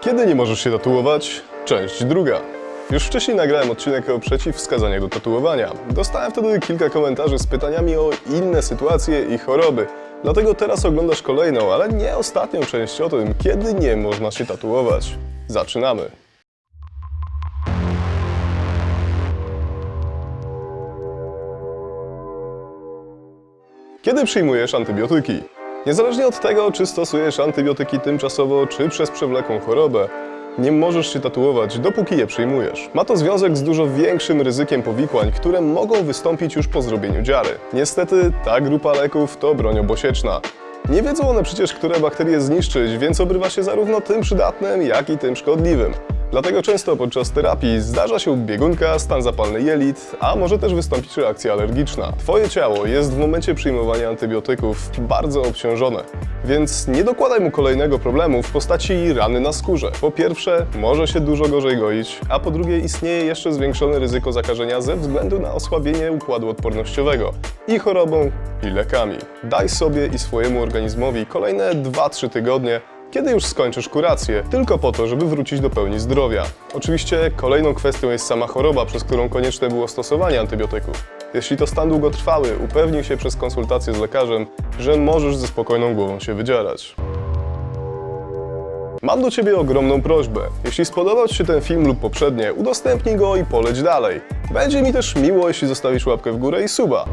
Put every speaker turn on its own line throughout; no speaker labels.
Kiedy nie możesz się tatuować? Część druga. Już wcześniej nagrałem odcinek o przeciwwskazaniach do tatuowania. Dostałem wtedy kilka komentarzy z pytaniami o inne sytuacje i choroby. Dlatego teraz oglądasz kolejną, ale nie ostatnią część o tym, kiedy nie można się tatuować. Zaczynamy. Kiedy przyjmujesz antybiotyki? Niezależnie od tego, czy stosujesz antybiotyki tymczasowo, czy przez przewlekłą chorobę, nie możesz się tatuować, dopóki je przyjmujesz. Ma to związek z dużo większym ryzykiem powikłań, które mogą wystąpić już po zrobieniu dziary. Niestety, ta grupa leków to broń obosieczna. Nie wiedzą one przecież, które bakterie zniszczyć, więc obrywa się zarówno tym przydatnym, jak i tym szkodliwym. Dlatego często podczas terapii zdarza się biegunka, stan zapalny jelit, a może też wystąpić reakcja alergiczna. Twoje ciało jest w momencie przyjmowania antybiotyków bardzo obciążone, więc nie dokładaj mu kolejnego problemu w postaci rany na skórze. Po pierwsze, może się dużo gorzej goić, a po drugie istnieje jeszcze zwiększone ryzyko zakażenia ze względu na osłabienie układu odpornościowego i chorobą, i lekami. Daj sobie i swojemu organizmowi kolejne 2-3 tygodnie, kiedy już skończysz kurację, tylko po to, żeby wrócić do pełni zdrowia. Oczywiście kolejną kwestią jest sama choroba, przez którą konieczne było stosowanie antybiotyków. Jeśli to stan długotrwały, upewnij się przez konsultację z lekarzem, że możesz ze spokojną głową się wydzierać. Mam do Ciebie ogromną prośbę. Jeśli spodobał Ci się ten film lub poprzednie, udostępnij go i poleć dalej. Będzie mi też miło, jeśli zostawisz łapkę w górę i suba.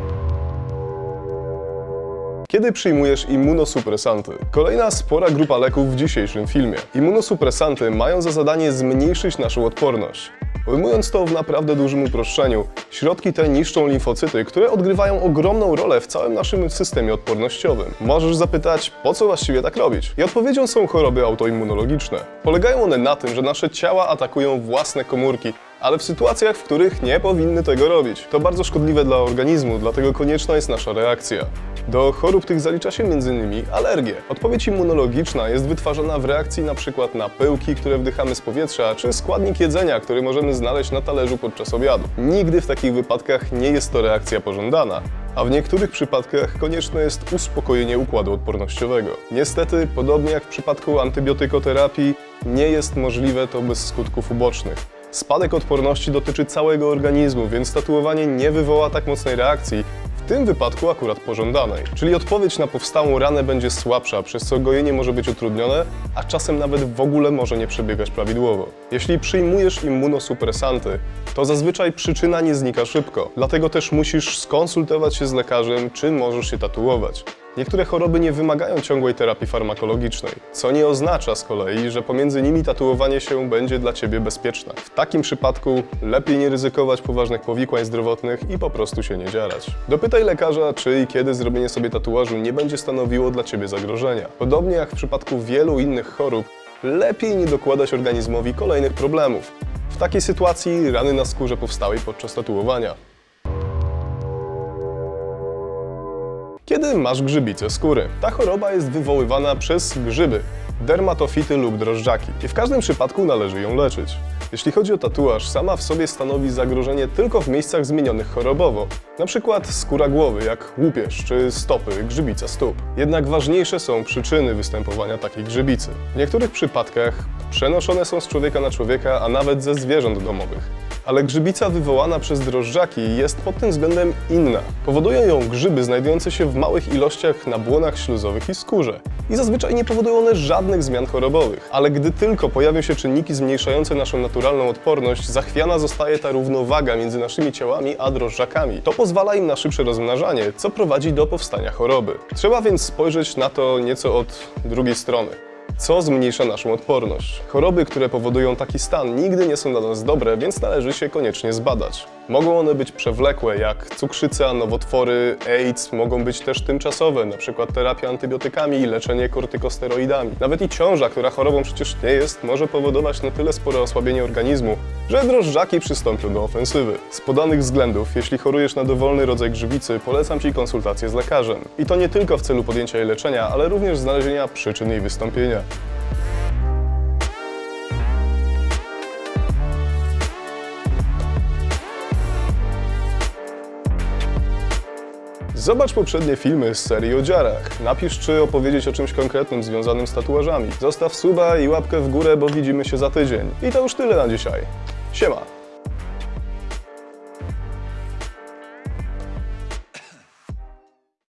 Kiedy przyjmujesz immunosupresanty? Kolejna spora grupa leków w dzisiejszym filmie. Immunosupresanty mają za zadanie zmniejszyć naszą odporność. Ujmując to w naprawdę dużym uproszczeniu, środki te niszczą limfocyty, które odgrywają ogromną rolę w całym naszym systemie odpornościowym. Możesz zapytać, po co właściwie tak robić? I odpowiedzią są choroby autoimmunologiczne. Polegają one na tym, że nasze ciała atakują własne komórki, ale w sytuacjach, w których nie powinny tego robić. To bardzo szkodliwe dla organizmu, dlatego konieczna jest nasza reakcja. Do chorób tych zalicza się m.in. alergie. Odpowiedź immunologiczna jest wytwarzana w reakcji np. na pyłki, które wdychamy z powietrza, czy składnik jedzenia, który możemy znaleźć na talerzu podczas obiadu. Nigdy w takich wypadkach nie jest to reakcja pożądana, a w niektórych przypadkach konieczne jest uspokojenie układu odpornościowego. Niestety, podobnie jak w przypadku antybiotykoterapii, nie jest możliwe to bez skutków ubocznych. Spadek odporności dotyczy całego organizmu, więc tatuowanie nie wywoła tak mocnej reakcji, w tym wypadku akurat pożądanej. Czyli odpowiedź na powstałą ranę będzie słabsza, przez co gojenie może być utrudnione, a czasem nawet w ogóle może nie przebiegać prawidłowo. Jeśli przyjmujesz immunosupresanty, to zazwyczaj przyczyna nie znika szybko, dlatego też musisz skonsultować się z lekarzem, czy możesz się tatuować. Niektóre choroby nie wymagają ciągłej terapii farmakologicznej, co nie oznacza z kolei, że pomiędzy nimi tatuowanie się będzie dla Ciebie bezpieczne. W takim przypadku lepiej nie ryzykować poważnych powikłań zdrowotnych i po prostu się nie dzierać. Dopytaj lekarza, czy i kiedy zrobienie sobie tatuażu nie będzie stanowiło dla Ciebie zagrożenia. Podobnie jak w przypadku wielu innych chorób, lepiej nie dokładać organizmowi kolejnych problemów. W takiej sytuacji rany na skórze powstałej podczas tatuowania. Kiedy masz grzybicę skóry? Ta choroba jest wywoływana przez grzyby, dermatofity lub drożdżaki i w każdym przypadku należy ją leczyć. Jeśli chodzi o tatuaż, sama w sobie stanowi zagrożenie tylko w miejscach zmienionych chorobowo, przykład skóra głowy, jak łupież czy stopy, grzybica stóp. Jednak ważniejsze są przyczyny występowania takiej grzybicy. W niektórych przypadkach przenoszone są z człowieka na człowieka, a nawet ze zwierząt domowych ale grzybica wywołana przez drożdżaki jest pod tym względem inna. Powodują ją grzyby znajdujące się w małych ilościach na błonach śluzowych i skórze. I zazwyczaj nie powodują one żadnych zmian chorobowych. Ale gdy tylko pojawią się czynniki zmniejszające naszą naturalną odporność, zachwiana zostaje ta równowaga między naszymi ciałami a drożdżakami. To pozwala im na szybsze rozmnażanie, co prowadzi do powstania choroby. Trzeba więc spojrzeć na to nieco od drugiej strony co zmniejsza naszą odporność. Choroby, które powodują taki stan, nigdy nie są dla nas dobre, więc należy się koniecznie zbadać. Mogą one być przewlekłe, jak cukrzyca, nowotwory, AIDS, mogą być też tymczasowe, np. terapia antybiotykami i leczenie kortykosteroidami. Nawet i ciąża, która chorobą przecież nie jest, może powodować na tyle spore osłabienie organizmu, że drożdżaki przystąpią do ofensywy. Z podanych względów, jeśli chorujesz na dowolny rodzaj grzybicy, polecam Ci konsultację z lekarzem. I to nie tylko w celu podjęcia jej leczenia, ale również znalezienia przyczyn jej wystąpienia. Zobacz poprzednie filmy z serii o dziarach. Napisz, czy opowiedzieć o czymś konkretnym związanym z tatuażami. Zostaw suba i łapkę w górę, bo widzimy się za tydzień. I to już tyle na dzisiaj. Siema!